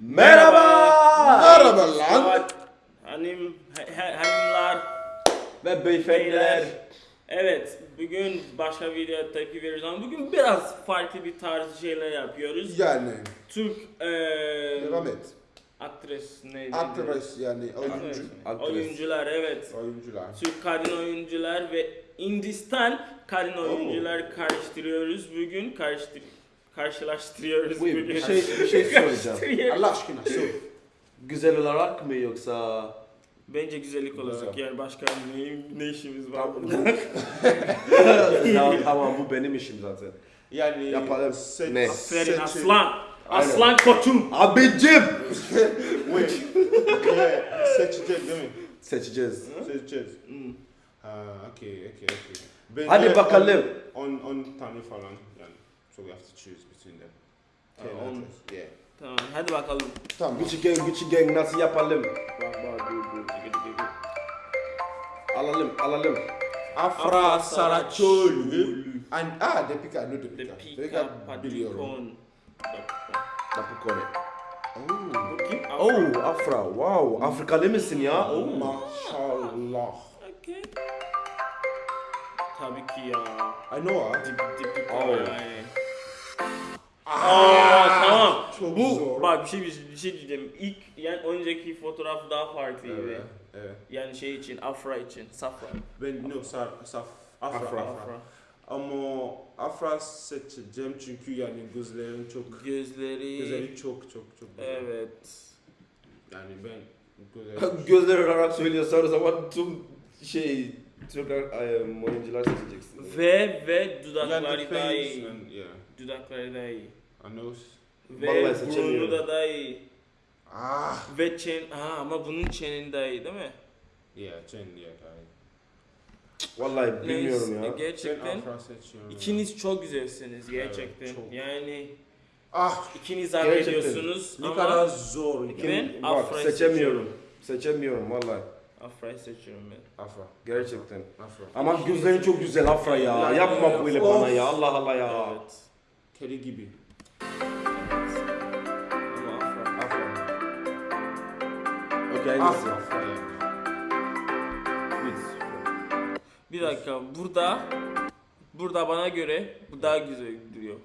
Merhaba. Merhaba lan. Hanim, hanımlar, Ve beyefendiler. Evet, bugün başka video tepki veriyoruz ama bugün biraz farklı bir tarz şeyler yapıyoruz. Yani Türk eee devam et. aktres neydi? Aktres yani Evet, oyuncu. Aktres. Oyuncular evet. Oyuncular. Türk kadın oyuncular ve Hindistan kadın oyuncular karıştırıyoruz bugün. Karıştır karşılaştırıyoruz Buyur, bugün. bir şey, bir şey soracağım. Karıştırıyoruz. Allah aşkına sor. Güzel olarak mı yoksa... Bence güzellik olacak Güzel. yani başka ne, ne işimiz var Tamam. burada? tamam bu benim işim zaten. Yani Yapalım. seç- Ne? Aferin seçim- aslan. Aslan koçum. Abicim! Wait. yeah, seçeceğiz değil mi? Seçeceğiz. Seçeceğiz. Hmm. Ha, okay, okay, okay. Bence Hadi bakalım. On, on, on tane falan yani. So we have to choose between them. Ha, Ten on. actors, Yeah. Tamam hadi bakalım. Tamam. Gucci Gang, Gucci Gang nasıl yapalım? Bak bak dur dur. Dur, dur, dur. Alalım, alalım. Afra Saraçoğlu. And ah, Depika, no The Depika. Pika biliyorum. Padikon. Napukone. Oh. Kim? Oh, Afra. Wow. Afrikalı mısın ya? Oh. Maşallah. Okay. Tabii ki ya. I know her. Dip, dip, Oh. Aa, tamam. Çok Bu zor. bak bir şey bir şey diyeceğim. İlk yani önceki fotoğraf daha farklıydı. Evet, evet. Yani şey için, Afra için, Safra. Ben no, sar, saf, Afra, Afra. Afra. Afra. Ama Afra seçeceğim çünkü yani gözlerin çok, Gözleri. gözleri çok çok çok güzel. Evet. Yani ben gözlerim Gözler olarak söylüyorsan o zaman tüm şey Türk um, oyuncular seçeceksin. Ve ve dudakları Yani daha iyi. and yeah, Dudakları daha iyi. a nose. Ve Vallahi burnu seçemiyorum. da daha iyi. Ah, Ve çen... Ha ama bunun çenin daha iyi değil mi? yeah, Chen yeah, guy. Vallahi bilmiyorum Neyse, ya. Gerçekten Afra seçiyorum. ikiniz çok güzelsiniz gerçekten. Evet, çok. Yani Ah, ikiniz hak Gerçekten. ediyorsunuz ne ama kadar zor. Ben Kim- bak Afra'yı seçemiyorum. Seçemiyorum vallahi. Afra'yı seçiyorum ben. Afra. Gerçekten. Afra. Ama gözlerin çok güzel Afra ya. Ya, Yapma ya, böyle of. bana ya. Allah Allah ya. Evet. Kedi gibi. Ama Afra. Afra. Okey? Afra. Afra. Bir dakika burada burada bana göre bu daha güzel duruyor.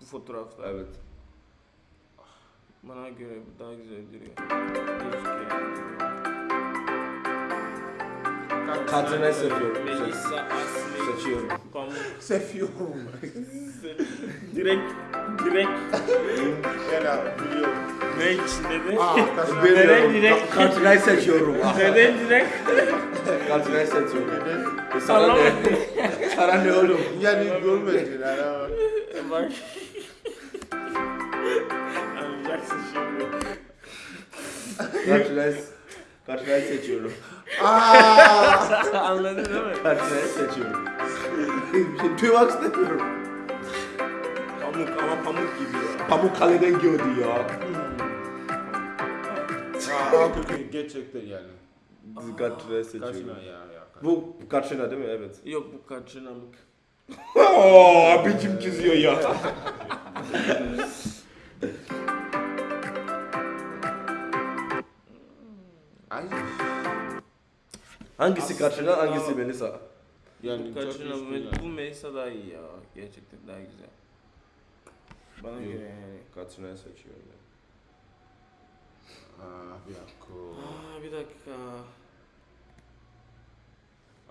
Bu fotoğrafta. Evet. Bana göre bu daha güzel duruyor. Gözüküyor. Kadrine seviyorum. Melisa Asli Seçiyorum. Pamuk. Seviyorum. direkt direkt Yani biliyorum. ne için dedi? Neden direkt? Kadrine seçiyorum. Neden direkt? Kadrine seçiyorum. Neden? Sana ne? Sana ne oğlum? Yani görmedin. Bak. Anlayacaksın şimdi. Kadrine Kadrine seçiyorum. Ah. Anladın değil mi? Kadrine seçiyorum. Tüymak istemiyorum. Pamuk ama pamuk gibi ya. Pamuk kaleden gördü ya. Ah, okay, gerçekten yani. Kadrine seçiyorum. Kaçına ya ya. Bu Katrina değil mi? Evet. Yok bu kaçınamık. Oo, abicim çiziyor ya. Ay. Hangisi Katrina, hangisi Melisa? Yani Bu kaçınamık. çok Bu Melisa daha iyi ya. Gerçekten daha güzel. Bana Yok. göre yani. Katrina'yı seçiyorum ben. Ah, bir dakika. Aa bir dakika.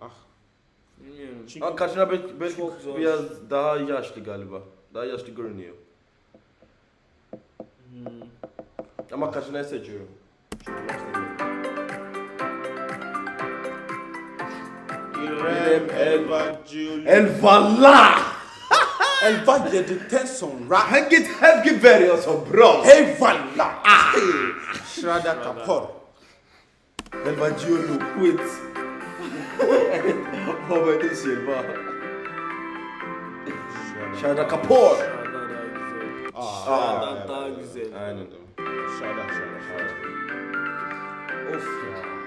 Ah. Bilmiyorum. Çünkü Ama Katrina belki, belki Çok zor. biraz daha yaşlı galiba. Daha yaşlı görünüyor. Hmm. Ama Katrina'yı seçiyorum. Çünkü yaşlı görünüyor. İrem Elva Jul. Eyvallah! Elva yedikten sonra. Ha git hep git veriyorsun bro. Eyvallah. Ah. Şrada Kapor. Elvacıyorum quit. Hobbit'in Silva. Şarda Kapor. Şurada daha güzel. Ah, Şuradan evet, daha evet, güzel. evet. Aynen. Şrada şrada şrada. Of ya.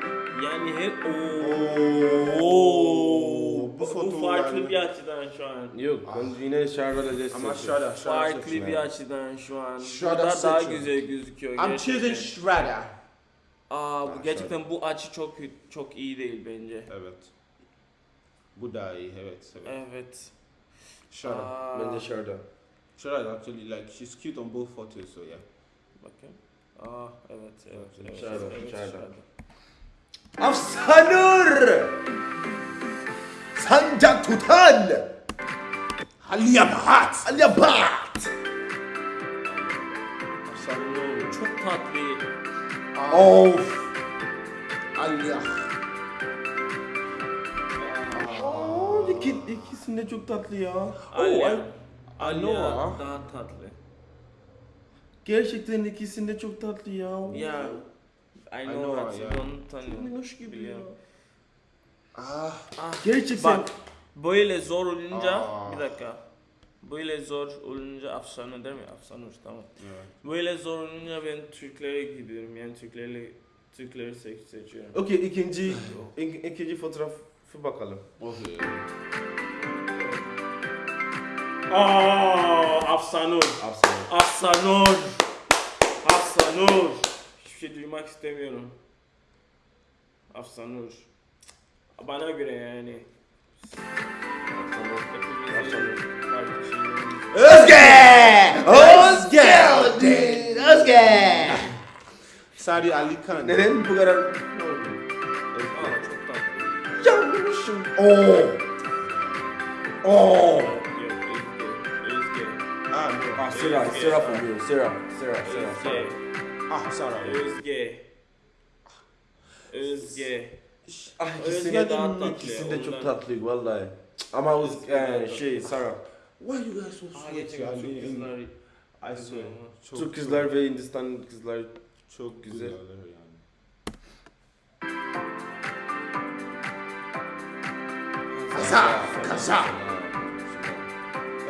Yani hep ooo. Oo, bu foto Bu farklı yani- bir açıdan şu an. Yok ben yine Şardar'la destek. Ama Shredder, Shredder Farklı bir açıdan şu an. Shredder Burada daha güzel gözüküyor. I'm gerçekten. choosing Shredder. Aa bu Ah, gerçekten bu açı çok çok iyi değil bence. Evet. Bu da iyi, evet. evet. Evet. Shredder. Ben de Shardar. Shredder actually like she's cute on both photos, so yeah. Bakın. Aa evet evet evet. Shredder, evet, Shredder. Shredder. Afsanur! Sancak tutan! Haliyabat! Alyabat! Sanırım. Çok tatlı. Of! Aliyah. Aa, iki, ikisinde çok tatlı ya. Alya. I- I Alya know her. daha tatlı. Gerçekten ikisinde çok tatlı ya. Ya. I I know know her. her, Onu Minnoş tanıyorum. Minnoş gibi ya. Ah, Ah, Gerçekten. Bak böyle zor olunca Aa. bir dakika. Böyle zor olunca afsane değil mi? Afsane tamam. evet. Böyle zor olunca ben Türklere gidiyorum. Yani Türkleri Türkleri seç seçiyorum. Okey ikinci ik- ikinci fotoğrafı bakalım. Okay. Aa, Afsanur. Afsanur. Afsanur. Afsanur. Şey duymak istemiyorum. Afsanur. Bana göre yani. Özge! Özge! Özge! Sadi Ali Khan. Neden bu kadar? Oh! Oh! Yok, Özge. Özge. Ah, no. Ah Sera, Sera from you. Ah, Sarah. Özge. Özge. Ah Özge ikisinde daha de tatlı, ikisi de çok ondan. tatlı vallahi. Ama o Özge daha e, tatlı. şey Sara. Why you guys so Aa, sweet? gerçekten yani? çok kızlar. I swear. Çok, Türk kızlar ve Hindistan kızlar. çok güzel. güzel. yani. Kaza, kaza.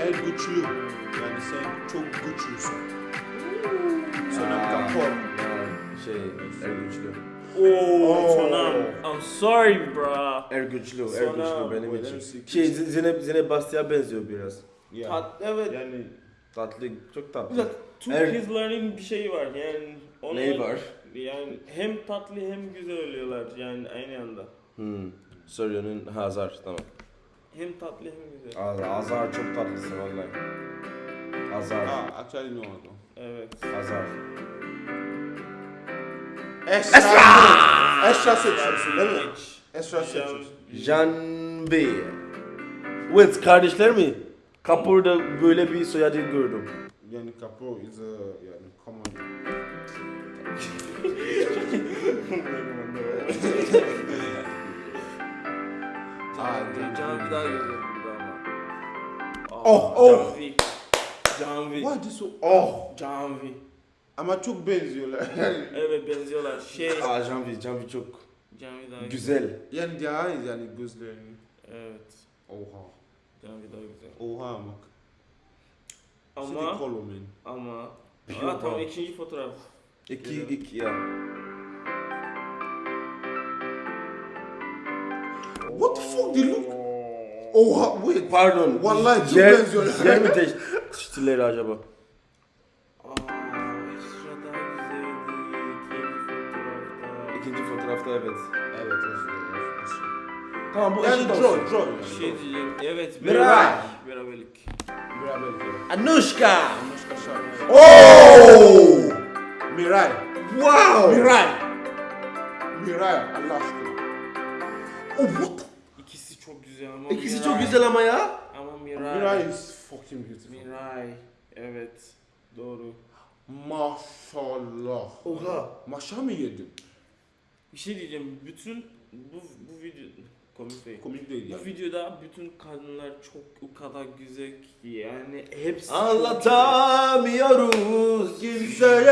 El güçlü. Yani sen çok güçlüsün. Sonra Aa, kapor. Şey, er güçlü. Oo, Sonam. I'm sorry bro. Er güçlü, er Sonra güçlü benim için. Şey, Zeynep, Zeynep Bastık'a benziyor biraz. Yeah. Tat, evet. Yani Tatlı, çok tatlı. Türk Er- kızların bir şeyi var yani. onlar- Neyi var? Yani hem tatlı hem güzel oluyorlar yani aynı anda. Hmm. Soruyor'un Hazar, tamam. Hem tatlı hem güzel. Az- Azar çok tatlısı vallahi. Azar, ah, actually no. no. Evet. Azar. Esra. Esra seçiyorsun değil mi? Esra seçiyorsun. Jan B. Wait, kardeşler mi? Kapur'da böyle bir soyadı gördüm. Yani kapor is a yani common. Can, Can daha güzel burada ama. Aa, Oh, oh. Why this so? Oh! Canvi. Ama çok benziyorlar. Yani, Evet benziyorlar. Şey. Aa Janvi, Janvi çok Canvi daha güzel. yani their eyes yani gözlerini. Evet. Oha. Canvi daha güzel. Oha ama. Ama ama Aa, tamam ikinci fotoğraf. İki, Güzel. iki ya. What the fuck they look? Oha wait. Pardon. Vallahi çok benziyorlar. Yer mi değiştirdiler acaba? Aa, Esra daha güzeldi. İkinci fotoğrafta. Evet. Evet. Tamam bu Yani eşit olsun. draw. Şey diyeceğim. Evet. Miray. Beraberlik. Beraberlik. Beraber. Anushka! Anushka Sharma. Oh! Miray. Wow! Miray. Miray. Allah aşkına. Oh, what? İkisi çok güzel ama İkisi Miray- çok güzel ama ya. Ama Miray. Miray is fucking beautiful. Miray. Evet. Doğru. Maşallah. Oha. Maşa mı yedin? Bir şey diyeceğim. Bütün bu bu video komik değil. Komik değil Bu yani. videoda bütün kadınlar çok o kadar güzel ki yani hepsi Anlatamıyoruz kimseye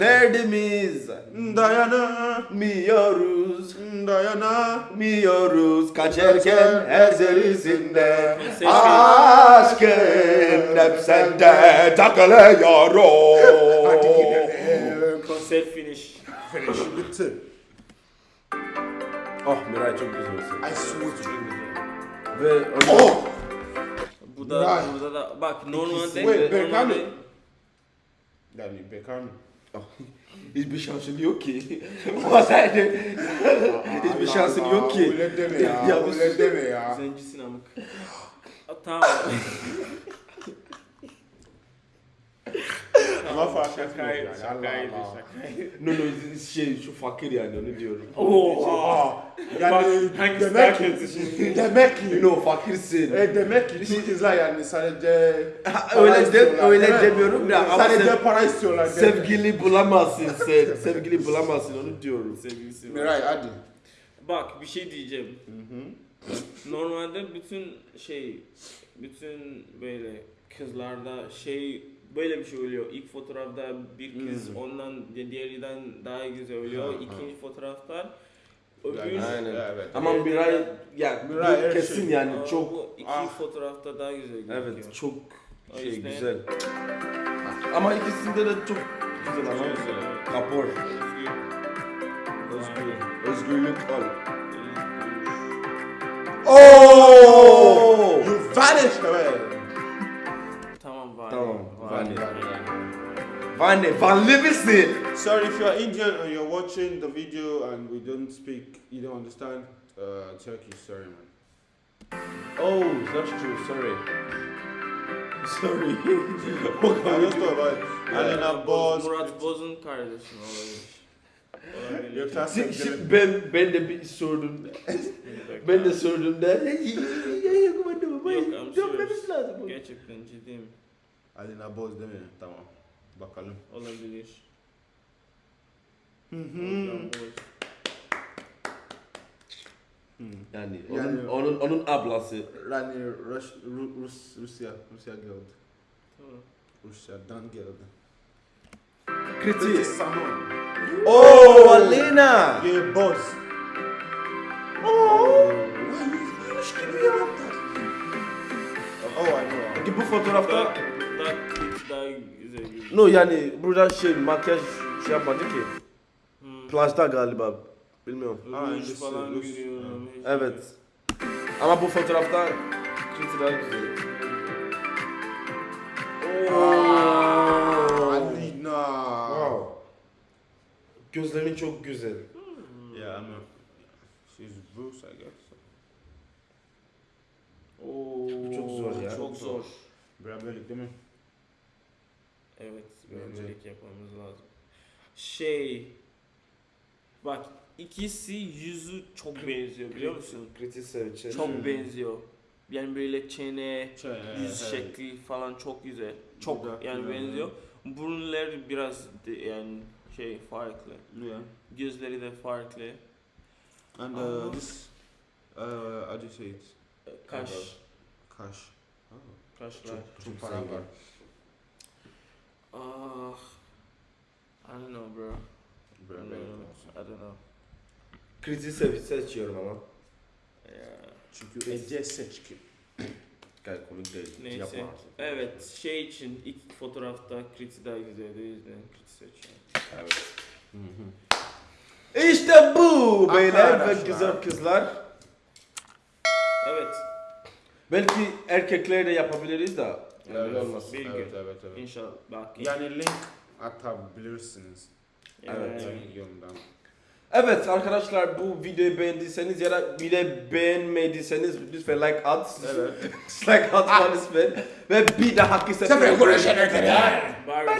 derdimiz Dayanamıyoruz. Dayanamıyoruz Dayanamıyoruz. Kaçarken her zerisinde Ses- Aşkın hep sende takılıyor Hadi gidelim. konser finish. Finish bitti. Oh Miray çok güzel olsun I swear to you. Ve Oh! Burada Right. burada da bak normalde Wait, Berkane. normalde Yani Beckham. hiçbir şansın yok ki. Masaydı. Hiçbir şansın yok ki. Öyle deme ya. Ya bu- öyle deme ya. zencisin amık. A, tamam. Ama fark Şakaydı, yani. şakaydı, Allah Allah. şakaydı. No no şey şu fakir yani onu diyorum. Oha. Yani hangisi demek ki, demek ki, No fakirsin. e, demek ki Türk kızlar yani sadece öyle de öyle demiyorum ya ama sadece para istiyorlar. sevgili bulamazsın sen. Sevgili bulamazsın onu diyorum. Sevgilisi. Miray hadi. Bak bir şey diyeceğim. Normalde bütün şey, bütün böyle kızlarda şey böyle bir şey oluyor. İlk fotoğrafta bir kız ondan diğerinden daha güzel oluyor. Ha, ha. İkinci fotoğrafta öbür Yani, Aynen. Evet. Ama Miray ya Miray bu her kesin şey. yani Aa, çok bu iki Ah. fotoğrafta daha güzel gözüküyor. evet çok O şey yüzden- güzel. Ama ikisinde de çok güzel ama. Güzel. Kapor. Özgür. Özgür. Özgürlük al. Oh! You vanished away. Vane, Vanlı misin? Sorry if you're Indian and you're watching the video and we don't speak, you don't understand uh, Turkish. Sorry, man. Oh, that's true. Sorry. Sorry. Just thought about it. Alena Boz. Murat Boz'un kardeşi olabilir. Sevgilim. şimdi ben ben de bir sordum. ben de sordum da. Yok, I'm serious. lazım. Gerçekten ciddiyim. Alena Boz değil mi? Tamam. Bakalım. Olabilir. Hı Boz. Yani Yani- onun onun onun ablası. Rani Rus, Ru- Rus, Rusya, Rusya geldi. Tamam. Rusya'dan geldi. Kriti. Samon. Oh, Alena. Yeah, boss. Oh. Oh, I know. Peki bu fotoğrafta No yani burada şey makyaj şey yapmadı ki. Hmm. Plajda galiba. Bilmiyorum. Ruj falan ruj. görüyorum. Evet. Ama bu fotoğrafta daha güzel. Oh. Alina. Wow. Gözlerin çok güzel. Yeah, I know. She's Bruce, I guess. Oo, Çok zor ya. Çok zor. Beraberlik değil mi? Evet, beraberlik yapmamız lazım. Şey, bak ikisi yüzü çok benziyor biliyor musun? Kriti Seviç'e. Çok benziyor. Yani böyle çene, Şey, yüz evet. şekli falan çok güzel. Çok Dudak, yani benziyor. Burunları biraz de- yani şey farklı. Yeah. Gözleri de farklı. And uh, this, uh, how do you say it? Kaş, Kaş. Oh. kaşlar. Çok, çok Çok para var. Ah, I don't know bro. Olsun. I don't know. Kriti Seviç seçiyorum ama. Yeah. Çünkü Ece seçki. Gayet komik değil. Neyse. Yapma. Evet şey için ilk fotoğrafta Kriti daha güzeldi o yüzden seçiyorum. Evet. İşte bu beyler ve güzel kızlar. Evet Belki erkekler de yapabiliriz da. Öyle olmaz. Bir gün. Evet, evet, evet. inşallah bak. Yani link atabilirsiniz. Evet. Yani yanından. Evet arkadaşlar bu videoyu beğendiyseniz ya da bile beğenmediyseniz lütfen like at. Evet. like atmanız lütfen. Ve bir dahaki sefer Sefer görüşene kadar. Bye.